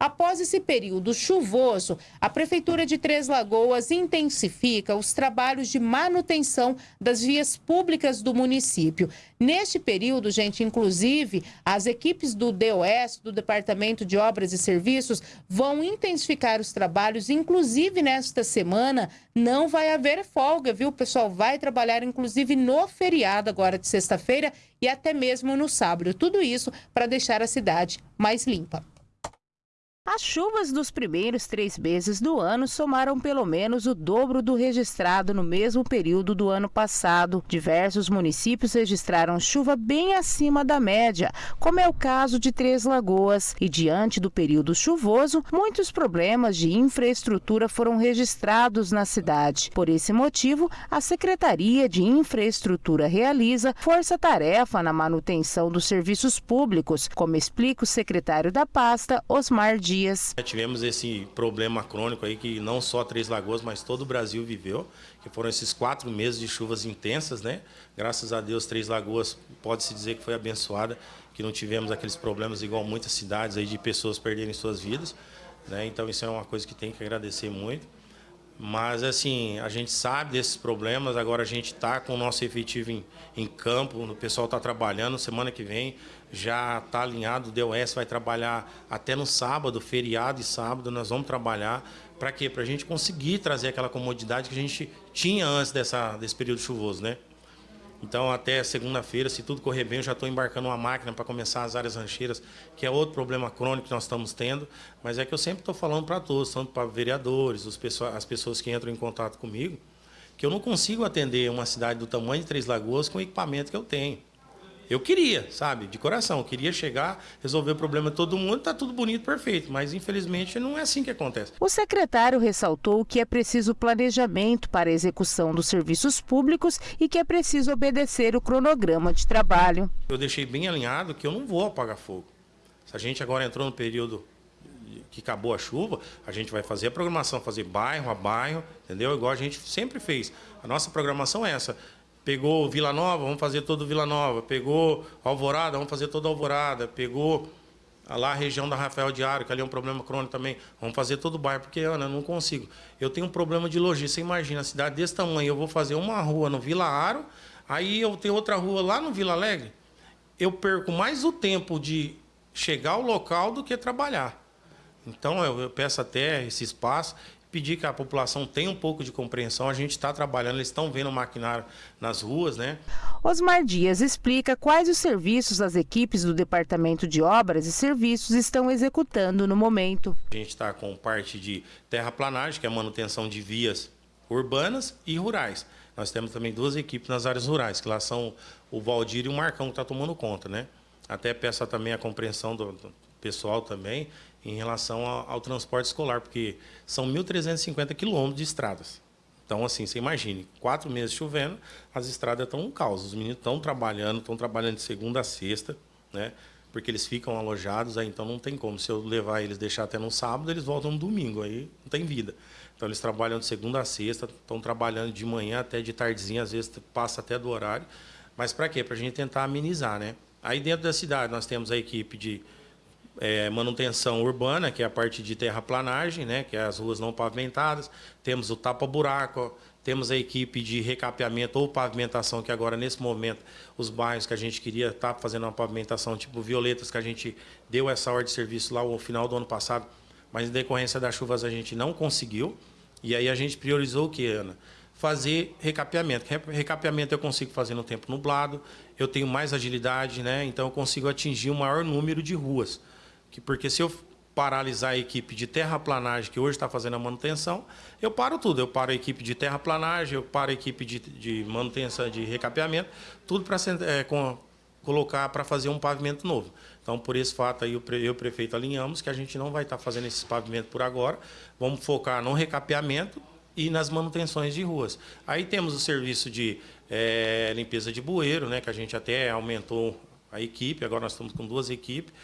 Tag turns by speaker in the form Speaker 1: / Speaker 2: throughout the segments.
Speaker 1: Após esse período chuvoso, a Prefeitura de Três Lagoas intensifica os trabalhos de manutenção das vias públicas do município. Neste período, gente, inclusive, as equipes do DOS, do Departamento de Obras e Serviços, vão intensificar os trabalhos, inclusive nesta semana, não vai haver folga, viu? O pessoal vai trabalhar, inclusive, no feriado agora de sexta-feira e até mesmo no sábado. Tudo isso para deixar a cidade mais limpa. As chuvas dos primeiros três meses do ano somaram pelo menos o dobro do registrado no mesmo período do ano passado. Diversos municípios registraram chuva bem acima da média, como é o caso de Três Lagoas. E diante do período chuvoso, muitos problemas de infraestrutura foram registrados na cidade. Por esse motivo, a Secretaria de Infraestrutura realiza força-tarefa na manutenção dos serviços públicos, como explica o secretário da pasta, Osmar Dias dias.
Speaker 2: Tivemos esse problema crônico aí que não só Três Lagoas, mas todo o Brasil viveu, que foram esses quatro meses de chuvas intensas, né? Graças a Deus, Três Lagoas pode-se dizer que foi abençoada, que não tivemos aqueles problemas igual muitas cidades aí de pessoas perderem suas vidas, né? Então isso é uma coisa que tem que agradecer muito. Mas, assim, a gente sabe desses problemas, agora a gente está com o nosso efetivo em, em campo, o pessoal está trabalhando, semana que vem já está alinhado, o DOS vai trabalhar até no sábado, feriado e sábado, nós vamos trabalhar. Para quê? Para a gente conseguir trazer aquela comodidade que a gente tinha antes dessa, desse período chuvoso, né? Então, até segunda-feira, se tudo correr bem, eu já estou embarcando uma máquina para começar as áreas rancheiras, que é outro problema crônico que nós estamos tendo. Mas é que eu sempre estou falando para todos, tanto para vereadores, as pessoas que entram em contato comigo, que eu não consigo atender uma cidade do tamanho de Três Lagoas com o equipamento que eu tenho. Eu queria, sabe, de coração, queria chegar, resolver o problema de todo mundo, tá tudo bonito, perfeito, mas infelizmente não é assim que acontece.
Speaker 1: O secretário ressaltou que é preciso planejamento para a execução dos serviços públicos e que é preciso obedecer o cronograma de trabalho.
Speaker 2: Eu deixei bem alinhado que eu não vou apagar fogo. Se a gente agora entrou no período que acabou a chuva, a gente vai fazer a programação, fazer bairro a bairro, entendeu? Igual a gente sempre fez. A nossa programação é essa. Pegou Vila Nova, vamos fazer todo Vila Nova. Pegou Alvorada, vamos fazer toda Alvorada. Pegou lá a região da Rafael Diário, que ali é um problema crônico também. Vamos fazer todo o bairro, porque, Ana, eu não consigo. Eu tenho um problema de logística. Você imagina, a cidade desse tamanho, eu vou fazer uma rua no Vila Aro, aí eu tenho outra rua lá no Vila Alegre. Eu perco mais o tempo de chegar ao local do que trabalhar. Então, eu, eu peço até esse espaço pedir que a população tenha um pouco de compreensão. A gente está trabalhando, eles estão vendo o maquinário nas ruas, né?
Speaker 1: Osmar Dias explica quais os serviços as equipes do Departamento de Obras e Serviços estão executando no momento.
Speaker 2: A gente está com parte de terraplanagem, que é a manutenção de vias urbanas e rurais. Nós temos também duas equipes nas áreas rurais, que lá são o Valdir e o Marcão, que está tomando conta, né? Até peço também a compreensão do, do pessoal também, em relação ao, ao transporte escolar, porque são 1.350 quilômetros de estradas. Então, assim, você imagine, quatro meses chovendo, as estradas estão um caos. Os meninos estão trabalhando, estão trabalhando de segunda a sexta, né? Porque eles ficam alojados, aí então não tem como. Se eu levar eles, deixar até no sábado, eles voltam no domingo, aí não tem vida. Então eles trabalham de segunda a sexta, estão trabalhando de manhã até de tardezinha, às vezes passa até do horário. Mas para quê? Para a gente tentar amenizar, né? Aí dentro da cidade nós temos a equipe de é, manutenção urbana, que é a parte de terraplanagem, né, que é as ruas não pavimentadas. Temos o tapa-buraco, temos a equipe de recapeamento ou pavimentação, que agora, nesse momento, os bairros que a gente queria estar tá fazendo uma pavimentação, tipo Violetas, que a gente deu essa ordem de serviço lá no final do ano passado, mas em decorrência das chuvas a gente não conseguiu. E aí a gente priorizou o que, Ana? Fazer recapeamento. Recapeamento eu consigo fazer no tempo nublado, eu tenho mais agilidade, né? então eu consigo atingir um maior número de ruas que porque se eu paralisar a equipe de terraplanagem que hoje está fazendo a manutenção, eu paro tudo. Eu paro a equipe de terraplanagem, eu paro a equipe de, de manutenção, de recapeamento, tudo para é, colocar para fazer um pavimento novo. Então, por esse fato aí, eu e o prefeito alinhamos que a gente não vai estar tá fazendo esse pavimento por agora. Vamos focar no recapeamento e nas manutenções de ruas. Aí temos o serviço de é, limpeza de bueiro, né, que a gente até aumentou a equipe, agora nós estamos com duas equipes,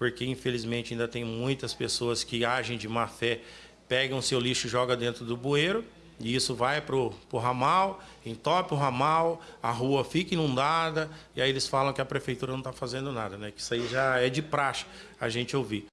Speaker 2: porque infelizmente ainda tem muitas pessoas que agem de má fé, pegam seu lixo e jogam dentro do bueiro, e isso vai para o ramal, entope o ramal, a rua fica inundada, e aí eles falam que a prefeitura não está fazendo nada, né? que isso aí já é de praxe a gente ouvir.